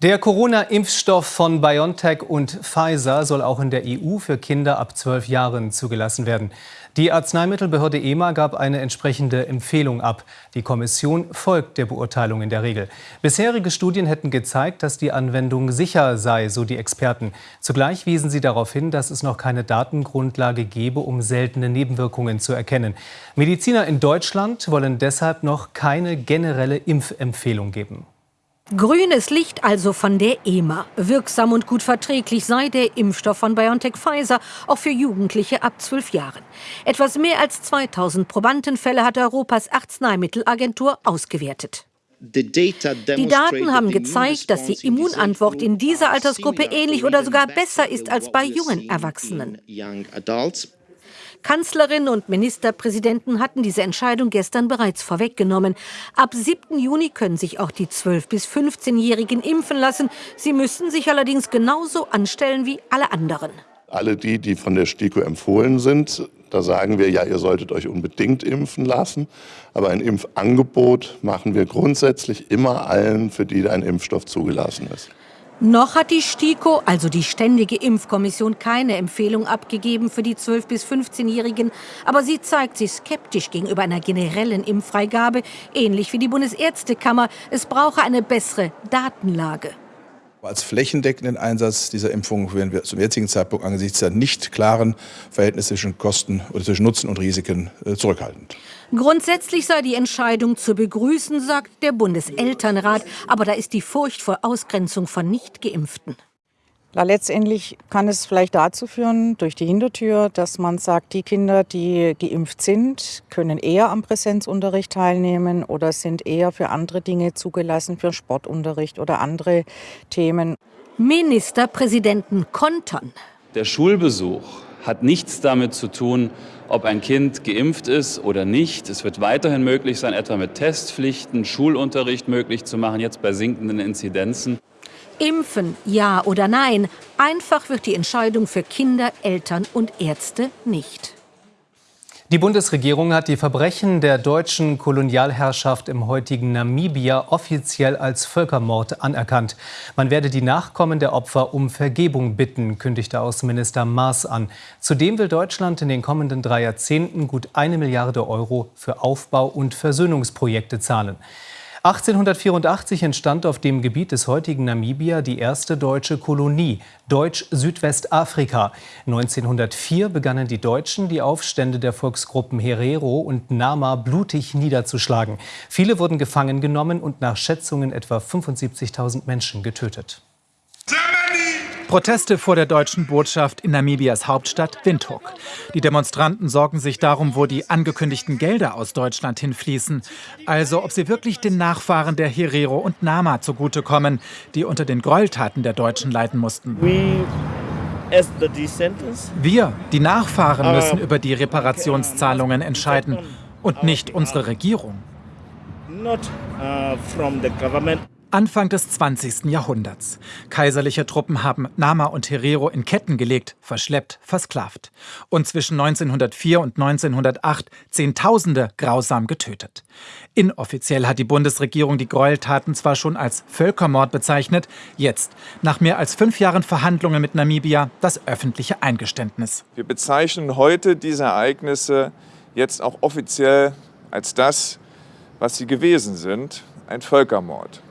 Der Corona-Impfstoff von BioNTech und Pfizer soll auch in der EU für Kinder ab zwölf Jahren zugelassen werden. Die Arzneimittelbehörde EMA gab eine entsprechende Empfehlung ab. Die Kommission folgt der Beurteilung in der Regel. Bisherige Studien hätten gezeigt, dass die Anwendung sicher sei, so die Experten. Zugleich wiesen sie darauf hin, dass es noch keine Datengrundlage gebe, um seltene Nebenwirkungen zu erkennen. Mediziner in Deutschland wollen deshalb noch keine generelle Impfempfehlung geben. Grünes Licht also von der EMA. Wirksam und gut verträglich sei der Impfstoff von BioNTech Pfizer auch für Jugendliche ab zwölf Jahren. Etwas mehr als 2000 Probandenfälle hat Europas Arzneimittelagentur ausgewertet. Die Daten haben gezeigt, dass die Immunantwort in dieser Altersgruppe ähnlich oder sogar besser ist als bei jungen Erwachsenen. Kanzlerin und Ministerpräsidenten hatten diese Entscheidung gestern bereits vorweggenommen. Ab 7. Juni können sich auch die 12- bis 15-Jährigen impfen lassen. Sie müssen sich allerdings genauso anstellen wie alle anderen. Alle die, die von der STIKO empfohlen sind, da sagen wir ja, ihr solltet euch unbedingt impfen lassen. Aber ein Impfangebot machen wir grundsätzlich immer allen, für die ein Impfstoff zugelassen ist. Noch hat die STIKO, also die Ständige Impfkommission, keine Empfehlung abgegeben für die 12- bis 15-Jährigen. Aber sie zeigt sich skeptisch gegenüber einer generellen Impffreigabe, ähnlich wie die Bundesärztekammer. Es brauche eine bessere Datenlage. Als flächendeckenden Einsatz dieser Impfung werden wir zum jetzigen Zeitpunkt angesichts der nicht klaren Verhältnisse zwischen Kosten oder zwischen Nutzen und Risiken äh, zurückhaltend. Grundsätzlich sei die Entscheidung zu begrüßen, sagt der Bundeselternrat. Aber da ist die Furcht vor Ausgrenzung von Nichtgeimpften. Ja, letztendlich kann es vielleicht dazu führen, durch die Hintertür, dass man sagt, die Kinder, die geimpft sind, können eher am Präsenzunterricht teilnehmen oder sind eher für andere Dinge zugelassen, für Sportunterricht oder andere Themen. Ministerpräsidenten kontern. Der Schulbesuch hat nichts damit zu tun, ob ein Kind geimpft ist oder nicht. Es wird weiterhin möglich sein, etwa mit Testpflichten Schulunterricht möglich zu machen, jetzt bei sinkenden Inzidenzen. Impfen, ja oder nein, einfach wird die Entscheidung für Kinder, Eltern und Ärzte nicht. Die Bundesregierung hat die Verbrechen der deutschen Kolonialherrschaft im heutigen Namibia offiziell als Völkermord anerkannt. Man werde die Nachkommen der Opfer um Vergebung bitten, kündigte Außenminister Maas an. Zudem will Deutschland in den kommenden drei Jahrzehnten gut eine Milliarde Euro für Aufbau- und Versöhnungsprojekte zahlen. 1884 entstand auf dem Gebiet des heutigen Namibia die erste deutsche Kolonie, Deutsch-Südwestafrika. 1904 begannen die Deutschen, die Aufstände der Volksgruppen Herero und Nama blutig niederzuschlagen. Viele wurden gefangen genommen und nach Schätzungen etwa 75.000 Menschen getötet. Proteste vor der deutschen Botschaft in Namibias Hauptstadt Windhoek. Die Demonstranten sorgen sich darum, wo die angekündigten Gelder aus Deutschland hinfließen. Also ob sie wirklich den Nachfahren der Herero und Nama zugutekommen, die unter den Gräueltaten der Deutschen leiden mussten. Wir, die Nachfahren, müssen über die Reparationszahlungen entscheiden und nicht unsere Regierung. Anfang des 20. Jahrhunderts. Kaiserliche Truppen haben Nama und Herero in Ketten gelegt, verschleppt, versklavt. Und zwischen 1904 und 1908 Zehntausende grausam getötet. Inoffiziell hat die Bundesregierung die Gräueltaten zwar schon als Völkermord bezeichnet, jetzt, nach mehr als fünf Jahren Verhandlungen mit Namibia, das öffentliche Eingeständnis. Wir bezeichnen heute diese Ereignisse jetzt auch offiziell als das, was sie gewesen sind, ein Völkermord.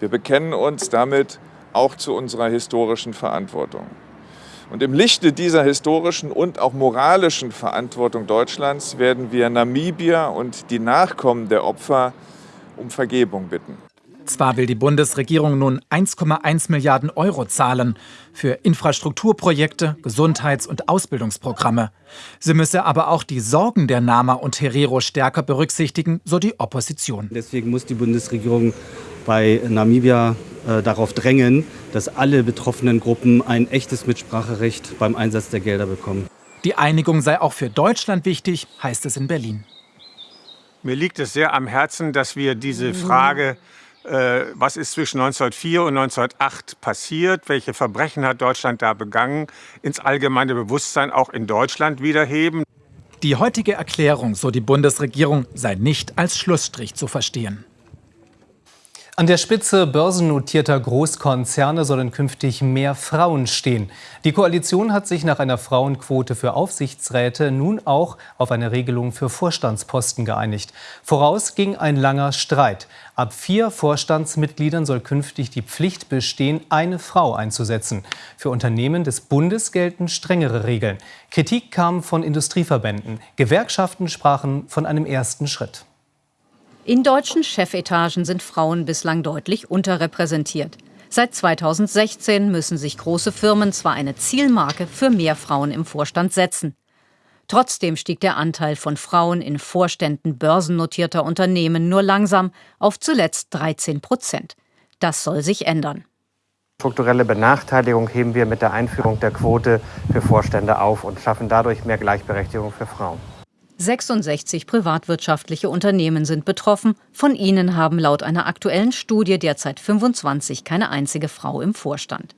Wir bekennen uns damit auch zu unserer historischen Verantwortung. Und im Lichte dieser historischen und auch moralischen Verantwortung Deutschlands werden wir Namibia und die Nachkommen der Opfer um Vergebung bitten. Zwar will die Bundesregierung nun 1,1 Milliarden Euro zahlen für Infrastrukturprojekte, Gesundheits- und Ausbildungsprogramme. Sie müsse aber auch die Sorgen der Nama und Herero stärker berücksichtigen, so die Opposition. Deswegen muss die Bundesregierung bei Namibia äh, darauf drängen, dass alle betroffenen Gruppen ein echtes Mitspracherecht beim Einsatz der Gelder bekommen. Die Einigung sei auch für Deutschland wichtig, heißt es in Berlin. Mir liegt es sehr am Herzen, dass wir diese Frage, äh, was ist zwischen 1904 und 1908 passiert, welche Verbrechen hat Deutschland da begangen, ins allgemeine Bewusstsein auch in Deutschland wiederheben. Die heutige Erklärung, so die Bundesregierung, sei nicht als Schlussstrich zu verstehen. An der Spitze börsennotierter Großkonzerne sollen künftig mehr Frauen stehen. Die Koalition hat sich nach einer Frauenquote für Aufsichtsräte nun auch auf eine Regelung für Vorstandsposten geeinigt. Voraus ging ein langer Streit. Ab vier Vorstandsmitgliedern soll künftig die Pflicht bestehen, eine Frau einzusetzen. Für Unternehmen des Bundes gelten strengere Regeln. Kritik kam von Industrieverbänden. Gewerkschaften sprachen von einem ersten Schritt. In deutschen Chefetagen sind Frauen bislang deutlich unterrepräsentiert. Seit 2016 müssen sich große Firmen zwar eine Zielmarke für mehr Frauen im Vorstand setzen. Trotzdem stieg der Anteil von Frauen in Vorständen börsennotierter Unternehmen nur langsam auf zuletzt 13 Prozent. Das soll sich ändern. Strukturelle Benachteiligung heben wir mit der Einführung der Quote für Vorstände auf und schaffen dadurch mehr Gleichberechtigung für Frauen. 66 privatwirtschaftliche Unternehmen sind betroffen. Von ihnen haben laut einer aktuellen Studie derzeit 25 keine einzige Frau im Vorstand.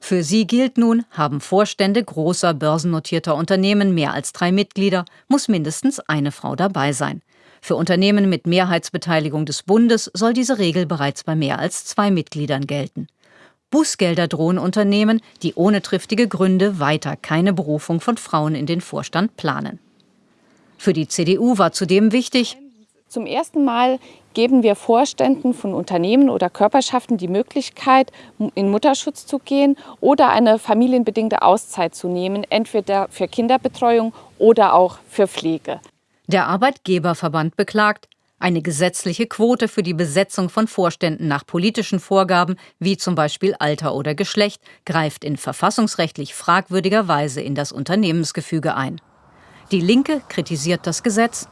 Für sie gilt nun, haben Vorstände großer börsennotierter Unternehmen mehr als drei Mitglieder, muss mindestens eine Frau dabei sein. Für Unternehmen mit Mehrheitsbeteiligung des Bundes soll diese Regel bereits bei mehr als zwei Mitgliedern gelten. Bußgelder drohen Unternehmen, die ohne triftige Gründe weiter keine Berufung von Frauen in den Vorstand planen. Für die CDU war zudem wichtig, zum ersten Mal geben wir Vorständen von Unternehmen oder Körperschaften die Möglichkeit, in Mutterschutz zu gehen oder eine familienbedingte Auszeit zu nehmen, entweder für Kinderbetreuung oder auch für Pflege. Der Arbeitgeberverband beklagt, eine gesetzliche Quote für die Besetzung von Vorständen nach politischen Vorgaben, wie zum Beispiel Alter oder Geschlecht, greift in verfassungsrechtlich fragwürdiger Weise in das Unternehmensgefüge ein. Die Linke kritisiert das Gesetz.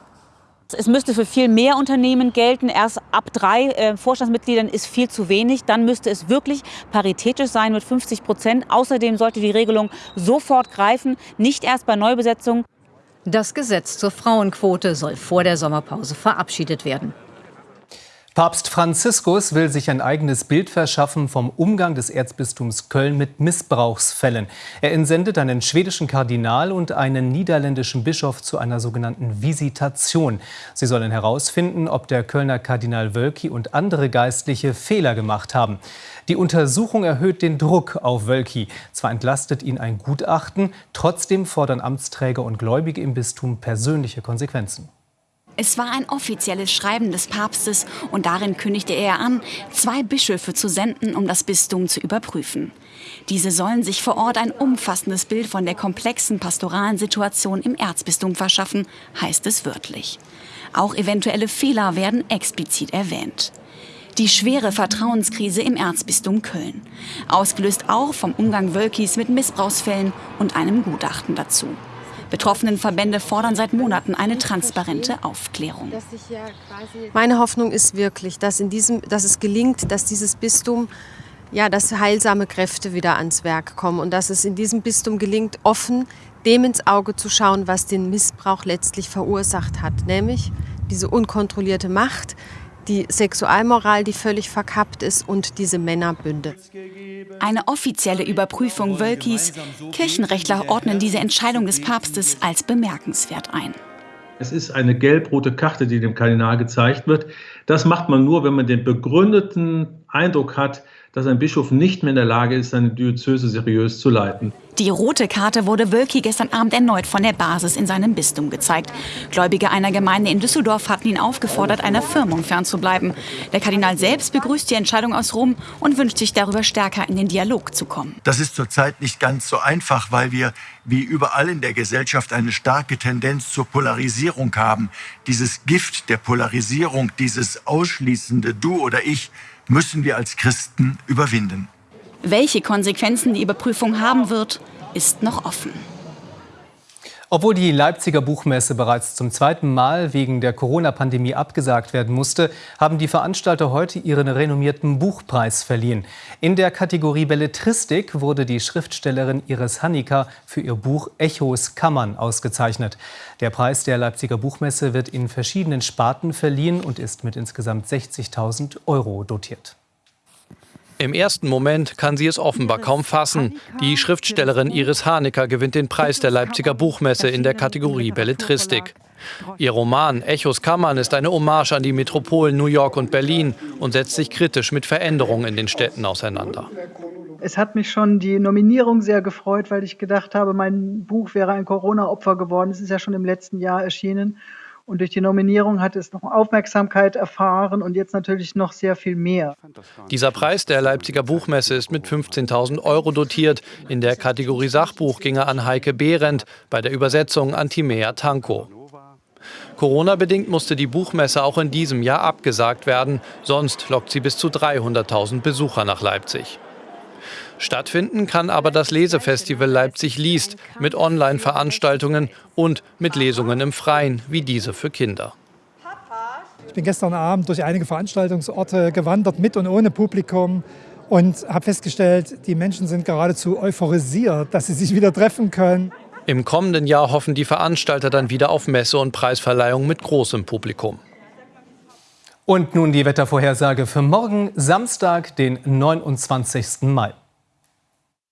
Es müsste für viel mehr Unternehmen gelten. Erst ab drei äh, Vorstandsmitgliedern ist viel zu wenig. Dann müsste es wirklich paritätisch sein mit 50 Prozent. Außerdem sollte die Regelung sofort greifen, nicht erst bei Neubesetzung. Das Gesetz zur Frauenquote soll vor der Sommerpause verabschiedet werden. Papst Franziskus will sich ein eigenes Bild verschaffen vom Umgang des Erzbistums Köln mit Missbrauchsfällen. Er entsendet einen schwedischen Kardinal und einen niederländischen Bischof zu einer sogenannten Visitation. Sie sollen herausfinden, ob der Kölner Kardinal Wölki und andere Geistliche Fehler gemacht haben. Die Untersuchung erhöht den Druck auf Wölki. Zwar entlastet ihn ein Gutachten, trotzdem fordern Amtsträger und Gläubige im Bistum persönliche Konsequenzen. Es war ein offizielles Schreiben des Papstes und darin kündigte er an, zwei Bischöfe zu senden, um das Bistum zu überprüfen. Diese sollen sich vor Ort ein umfassendes Bild von der komplexen pastoralen Situation im Erzbistum verschaffen, heißt es wörtlich. Auch eventuelle Fehler werden explizit erwähnt. Die schwere Vertrauenskrise im Erzbistum Köln, ausgelöst auch vom Umgang Wölkis mit Missbrauchsfällen und einem Gutachten dazu. Betroffenen Verbände fordern seit Monaten eine transparente Aufklärung. Meine Hoffnung ist wirklich, dass, in diesem, dass es gelingt, dass dieses Bistum ja, dass heilsame Kräfte wieder ans Werk kommen und dass es in diesem Bistum gelingt, offen dem ins Auge zu schauen, was den Missbrauch letztlich verursacht hat, nämlich diese unkontrollierte Macht, die Sexualmoral, die völlig verkappt ist und diese Männerbünde. Eine offizielle Überprüfung Wölkis. Kirchenrechtler ordnen diese Entscheidung des Papstes als bemerkenswert ein. Es ist eine gelb-rote Karte, die dem Kardinal gezeigt wird. Das macht man nur, wenn man den begründeten Eindruck hat, dass ein Bischof nicht mehr in der Lage ist, seine Diözese seriös zu leiten. Die rote Karte wurde Wölki gestern Abend erneut von der Basis in seinem Bistum gezeigt. Gläubige einer Gemeinde in Düsseldorf hatten ihn aufgefordert, einer Firmung fernzubleiben. Der Kardinal selbst begrüßt die Entscheidung aus Rom und wünscht sich darüber stärker in den Dialog zu kommen. Das ist zurzeit nicht ganz so einfach, weil wir wie überall in der Gesellschaft eine starke Tendenz zur Polarisierung haben. Dieses Gift der Polarisierung, dieses ausschließende Du oder Ich, müssen wir als Christen überwinden. Welche Konsequenzen die Überprüfung haben wird, ist noch offen. Obwohl die Leipziger Buchmesse bereits zum zweiten Mal wegen der Corona-Pandemie abgesagt werden musste, haben die Veranstalter heute ihren renommierten Buchpreis verliehen. In der Kategorie Belletristik wurde die Schriftstellerin Iris Hanniker für ihr Buch Echos Kammern ausgezeichnet. Der Preis der Leipziger Buchmesse wird in verschiedenen Sparten verliehen und ist mit insgesamt 60.000 Euro dotiert. Im ersten Moment kann sie es offenbar kaum fassen. Die Schriftstellerin Iris Hanecker gewinnt den Preis der Leipziger Buchmesse in der Kategorie Belletristik. Ihr Roman Echos Kammern ist eine Hommage an die Metropolen New York und Berlin und setzt sich kritisch mit Veränderungen in den Städten auseinander. Es hat mich schon die Nominierung sehr gefreut, weil ich gedacht habe, mein Buch wäre ein Corona-Opfer geworden. Es ist ja schon im letzten Jahr erschienen. Und durch die Nominierung hat es noch Aufmerksamkeit erfahren und jetzt natürlich noch sehr viel mehr. Dieser Preis der Leipziger Buchmesse ist mit 15.000 Euro dotiert. In der Kategorie Sachbuch ging er an Heike Behrendt, bei der Übersetzung an Timea Tanko. Corona-bedingt musste die Buchmesse auch in diesem Jahr abgesagt werden, sonst lockt sie bis zu 300.000 Besucher nach Leipzig. Stattfinden kann aber das Lesefestival Leipzig liest mit Online-Veranstaltungen und mit Lesungen im Freien, wie diese für Kinder. Ich bin gestern Abend durch einige Veranstaltungsorte gewandert, mit und ohne Publikum, und habe festgestellt, die Menschen sind geradezu euphorisiert, dass sie sich wieder treffen können. Im kommenden Jahr hoffen die Veranstalter dann wieder auf Messe und Preisverleihung mit großem Publikum. Und nun die Wettervorhersage für morgen, Samstag, den 29. Mai.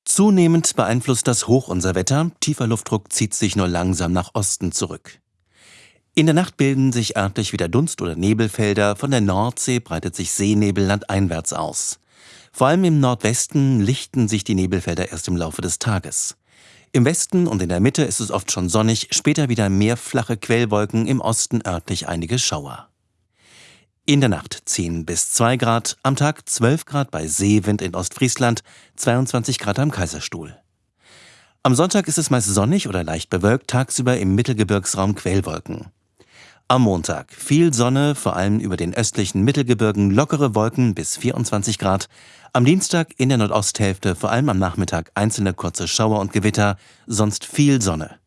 Zunehmend beeinflusst das Hoch unser Wetter. Tiefer Luftdruck zieht sich nur langsam nach Osten zurück. In der Nacht bilden sich örtlich wieder Dunst- oder Nebelfelder. Von der Nordsee breitet sich Seenebel landeinwärts aus. Vor allem im Nordwesten lichten sich die Nebelfelder erst im Laufe des Tages. Im Westen und in der Mitte ist es oft schon sonnig, später wieder mehr flache Quellwolken, im Osten örtlich einige Schauer. In der Nacht 10 bis 2 Grad, am Tag 12 Grad bei Seewind in Ostfriesland, 22 Grad am Kaiserstuhl. Am Sonntag ist es meist sonnig oder leicht bewölkt, tagsüber im Mittelgebirgsraum Quellwolken. Am Montag viel Sonne, vor allem über den östlichen Mittelgebirgen lockere Wolken bis 24 Grad. Am Dienstag in der Nordosthälfte vor allem am Nachmittag einzelne kurze Schauer und Gewitter, sonst viel Sonne.